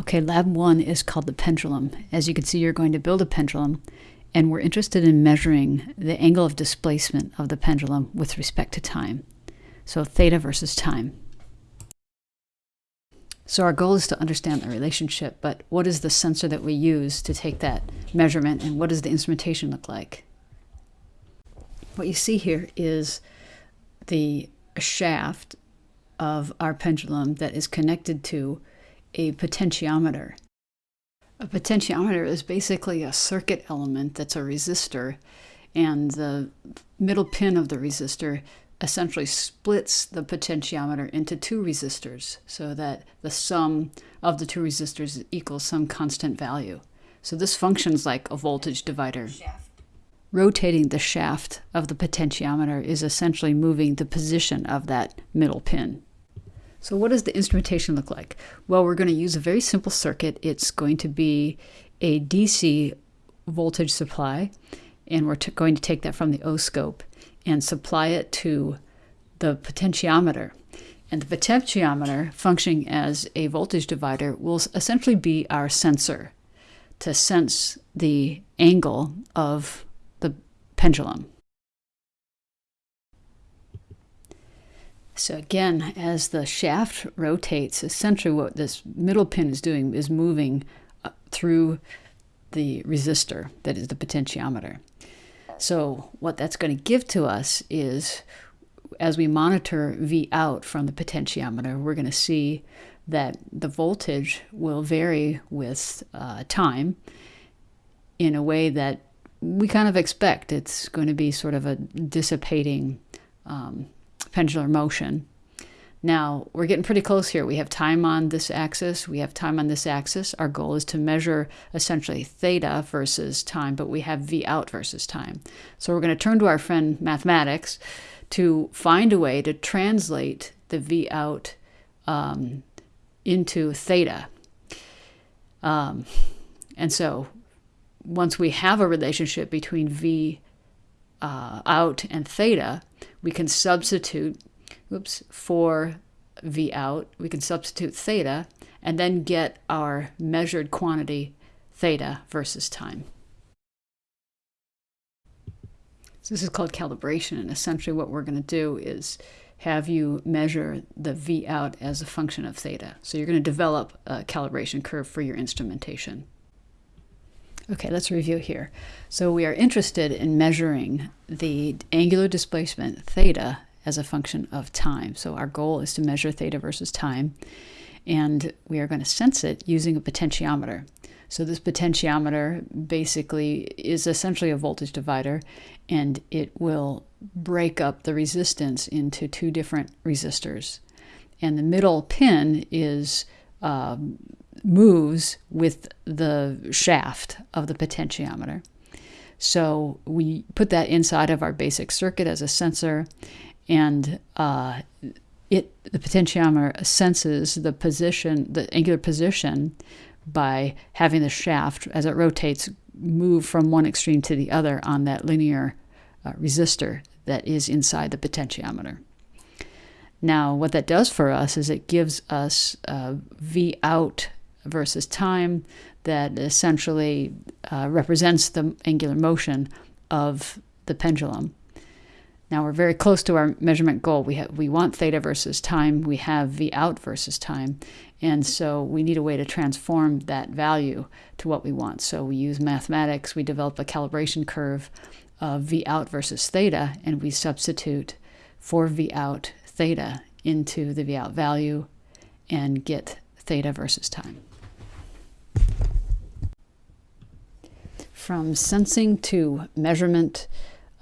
Okay, lab one is called the pendulum. As you can see, you're going to build a pendulum, and we're interested in measuring the angle of displacement of the pendulum with respect to time. So theta versus time. So our goal is to understand the relationship, but what is the sensor that we use to take that measurement, and what does the instrumentation look like? What you see here is the shaft of our pendulum that is connected to a potentiometer. A potentiometer is basically a circuit element that's a resistor, and the middle pin of the resistor essentially splits the potentiometer into two resistors so that the sum of the two resistors equals some constant value. So this functions like a voltage divider. Shaft. Rotating the shaft of the potentiometer is essentially moving the position of that middle pin. So what does the instrumentation look like? Well, we're going to use a very simple circuit. It's going to be a DC voltage supply, and we're going to take that from the oscope and supply it to the potentiometer. And the potentiometer, functioning as a voltage divider, will essentially be our sensor to sense the angle of the pendulum. So again, as the shaft rotates, essentially what this middle pin is doing is moving uh, through the resistor that is the potentiometer. So what that's going to give to us is as we monitor V out from the potentiometer, we're going to see that the voltage will vary with uh, time in a way that we kind of expect. It's going to be sort of a dissipating um, pendular motion. Now, we're getting pretty close here. We have time on this axis, we have time on this axis. Our goal is to measure essentially theta versus time, but we have V out versus time. So we're going to turn to our friend mathematics to find a way to translate the V out um, into theta. Um, and so once we have a relationship between V uh, out and theta, we can substitute, oops, for V out, we can substitute theta and then get our measured quantity theta versus time. So this is called calibration, and essentially what we're going to do is have you measure the V out as a function of theta. So you're going to develop a calibration curve for your instrumentation. Okay, let's review here. So we are interested in measuring the angular displacement theta as a function of time. So our goal is to measure theta versus time, and we are going to sense it using a potentiometer. So this potentiometer basically is essentially a voltage divider, and it will break up the resistance into two different resistors. And the middle pin is um, moves with the shaft of the potentiometer. So we put that inside of our basic circuit as a sensor, and uh, it the potentiometer senses the position, the angular position, by having the shaft as it rotates move from one extreme to the other on that linear uh, resistor that is inside the potentiometer. Now, what that does for us is it gives us uh, V out versus time that essentially uh, represents the angular motion of the pendulum. Now we're very close to our measurement goal. We have, we want theta versus time. We have V out versus time. And so we need a way to transform that value to what we want. So we use mathematics. We develop a calibration curve of V out versus theta, and we substitute for V out theta into the V out value and get theta versus time. From sensing to measurement,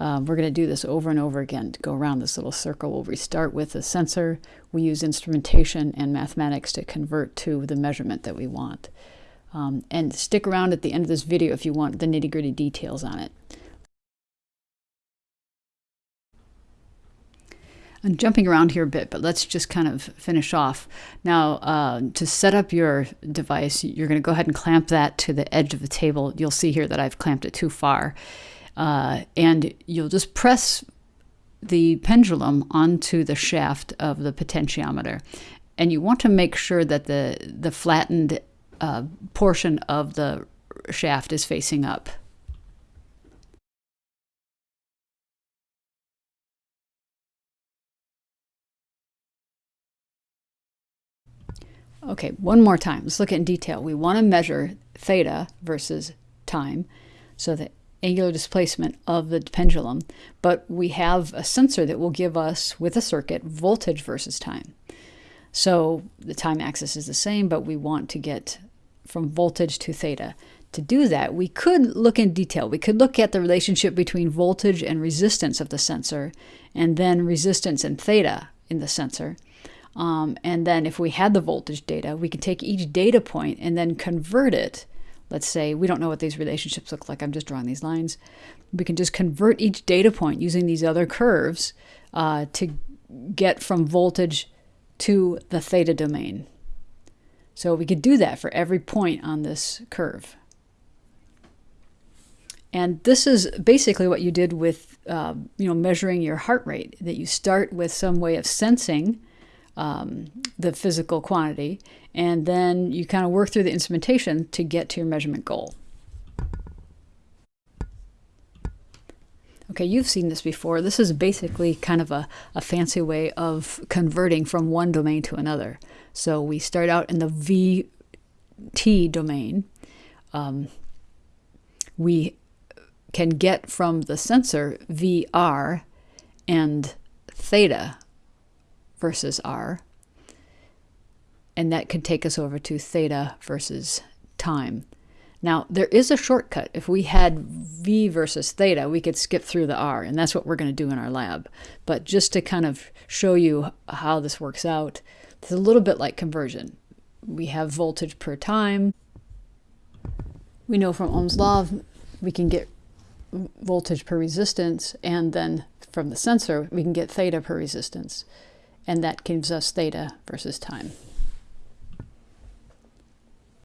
um, we're going to do this over and over again to go around this little circle. We'll restart with a sensor. We use instrumentation and mathematics to convert to the measurement that we want. Um, and stick around at the end of this video if you want the nitty gritty details on it. I'm jumping around here a bit, but let's just kind of finish off. Now, uh, to set up your device, you're going to go ahead and clamp that to the edge of the table. You'll see here that I've clamped it too far. Uh, and you'll just press the pendulum onto the shaft of the potentiometer. And you want to make sure that the, the flattened uh, portion of the shaft is facing up. Okay, one more time. Let's look at in detail. We want to measure theta versus time, so the angular displacement of the pendulum, but we have a sensor that will give us, with a circuit, voltage versus time. So the time axis is the same, but we want to get from voltage to theta. To do that, we could look in detail. We could look at the relationship between voltage and resistance of the sensor, and then resistance and theta in the sensor. Um, and then if we had the voltage data, we could take each data point and then convert it. Let's say we don't know what these relationships look like. I'm just drawing these lines. We can just convert each data point using these other curves uh, to get from voltage to the theta domain. So we could do that for every point on this curve. And this is basically what you did with, uh, you know, measuring your heart rate. That you start with some way of sensing um, the physical quantity, and then you kind of work through the instrumentation to get to your measurement goal. Okay, you've seen this before. This is basically kind of a, a fancy way of converting from one domain to another. So we start out in the VT domain. Um, we can get from the sensor VR and theta versus r. And that could take us over to theta versus time. Now, there is a shortcut. If we had v versus theta, we could skip through the r, and that's what we're going to do in our lab. But just to kind of show you how this works out, it's a little bit like conversion. We have voltage per time. We know from Ohm's law we can get voltage per resistance, and then from the sensor we can get theta per resistance and that gives us theta versus time.